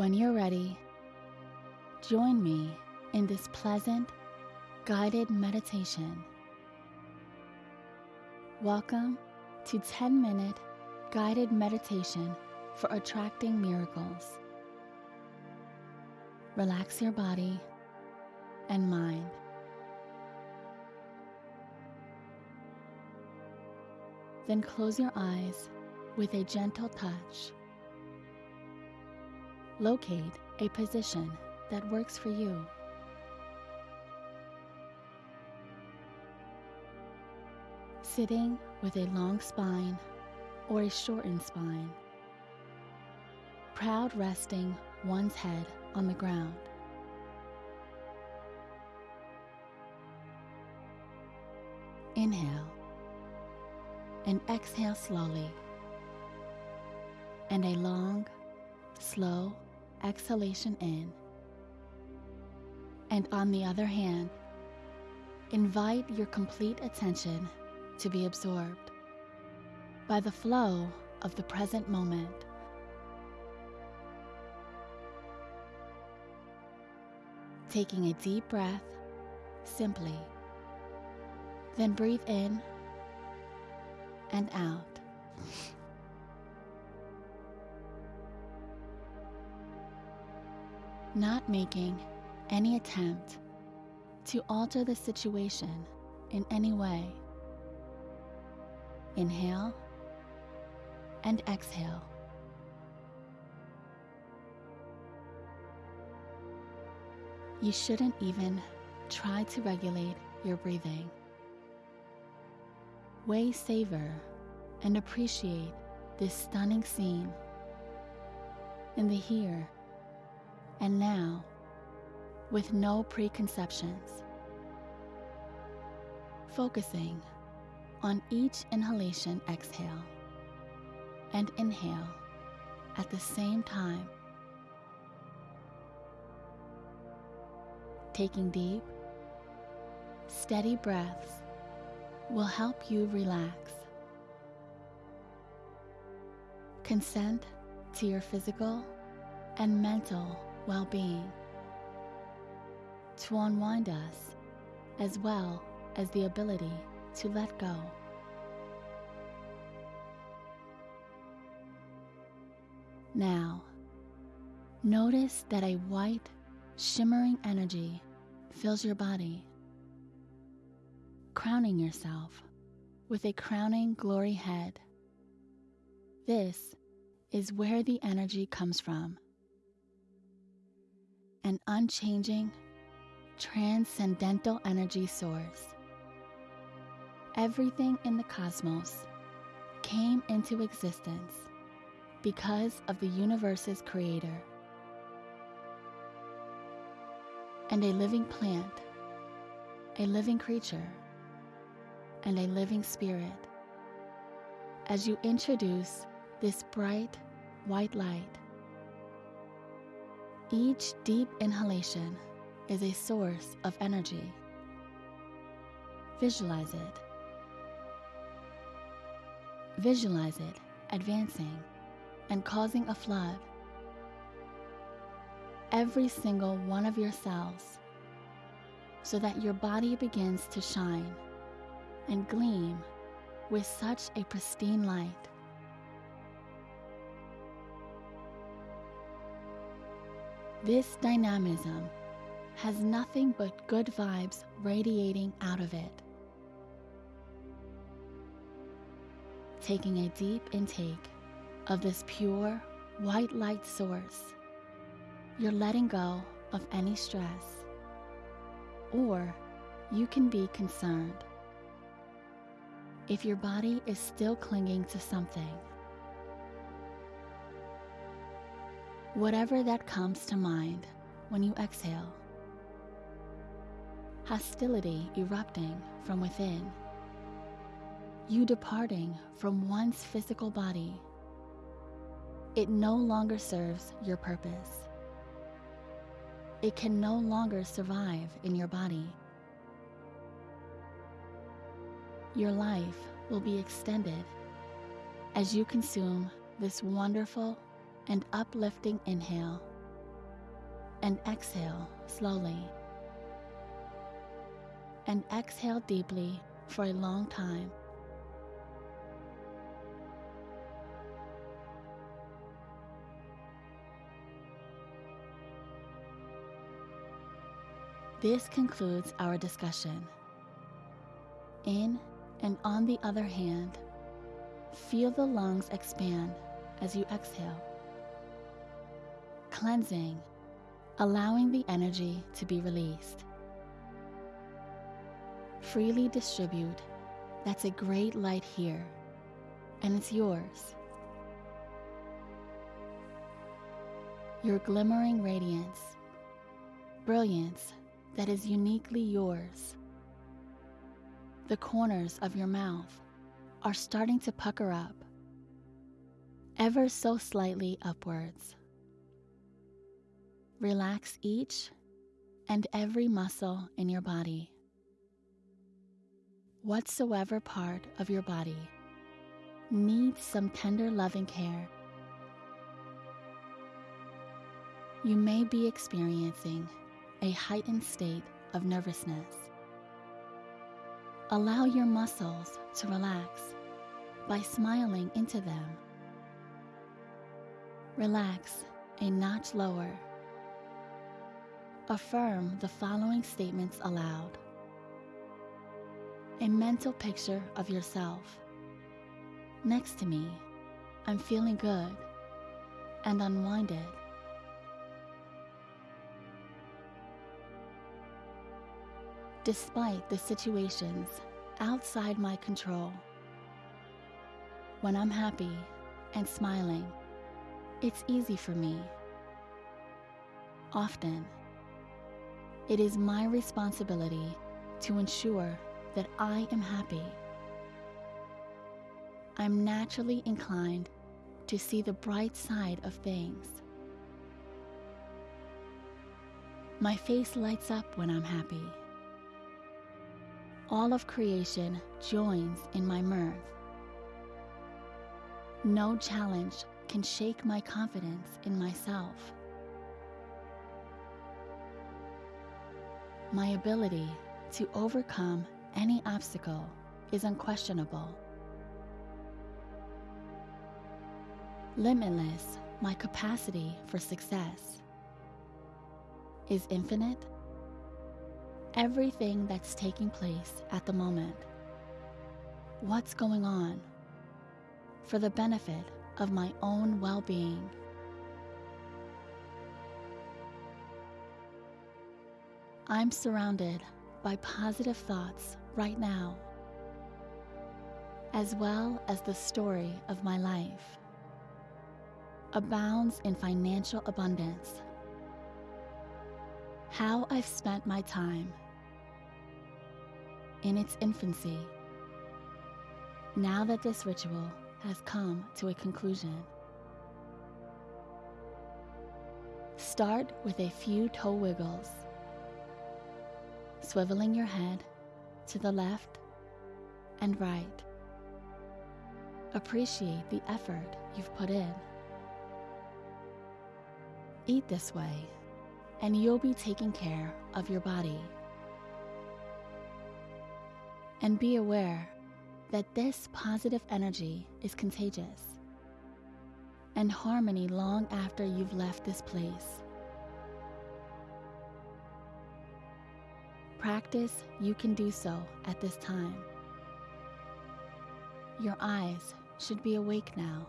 When you're ready, join me in this pleasant, guided meditation. Welcome to 10 minute guided meditation for attracting miracles. Relax your body and mind. Then close your eyes with a gentle touch. Locate a position that works for you. Sitting with a long spine or a shortened spine. Proud resting one's head on the ground. Inhale and exhale slowly. And a long, slow exhalation in. And on the other hand, invite your complete attention to be absorbed by the flow of the present moment. Taking a deep breath simply, then breathe in and out. Not making any attempt to alter the situation in any way. Inhale and exhale. You shouldn't even try to regulate your breathing. Way savor and appreciate this stunning scene in the here and now with no preconceptions. Focusing on each inhalation, exhale, and inhale at the same time. Taking deep, steady breaths will help you relax. Consent to your physical and mental well being to unwind us as well as the ability to let go. Now, notice that a white, shimmering energy fills your body, crowning yourself with a crowning glory head. This is where the energy comes from an unchanging, transcendental energy source. Everything in the cosmos came into existence because of the universe's creator. And a living plant, a living creature, and a living spirit. As you introduce this bright white light, each deep inhalation is a source of energy. Visualize it. Visualize it advancing and causing a flood. Every single one of your cells so that your body begins to shine and gleam with such a pristine light. This dynamism has nothing but good vibes radiating out of it. Taking a deep intake of this pure white light source, you're letting go of any stress, or you can be concerned if your body is still clinging to something. Whatever that comes to mind when you exhale. Hostility erupting from within. You departing from one's physical body. It no longer serves your purpose. It can no longer survive in your body. Your life will be extended as you consume this wonderful and uplifting inhale and exhale slowly. And exhale deeply for a long time. This concludes our discussion. In and on the other hand, feel the lungs expand as you exhale, cleansing, allowing the energy to be released. Freely distribute. That's a great light here, and it's yours. Your glimmering radiance, brilliance that is uniquely yours. The corners of your mouth are starting to pucker up, ever so slightly upwards. Relax each and every muscle in your body. Whatsoever part of your body needs some tender loving care. You may be experiencing a heightened state of nervousness. Allow your muscles to relax by smiling into them. Relax a notch lower. Affirm the following statements aloud. A mental picture of yourself. Next to me, I'm feeling good and unwinded. despite the situations outside my control. When I'm happy and smiling, it's easy for me. Often, it is my responsibility to ensure that I am happy. I'm naturally inclined to see the bright side of things. My face lights up when I'm happy all of creation joins in my mirth. No challenge can shake my confidence in myself. My ability to overcome any obstacle is unquestionable. Limitless, my capacity for success is infinite everything that's taking place at the moment. What's going on for the benefit of my own well being. I'm surrounded by positive thoughts right now, as well as the story of my life abounds in financial abundance how I've spent my time in its infancy. Now that this ritual has come to a conclusion, start with a few toe wiggles, swiveling your head to the left and right. Appreciate the effort you've put in. Eat this way and you'll be taking care of your body. And be aware that this positive energy is contagious and harmony long after you've left this place. Practice you can do so at this time. Your eyes should be awake now.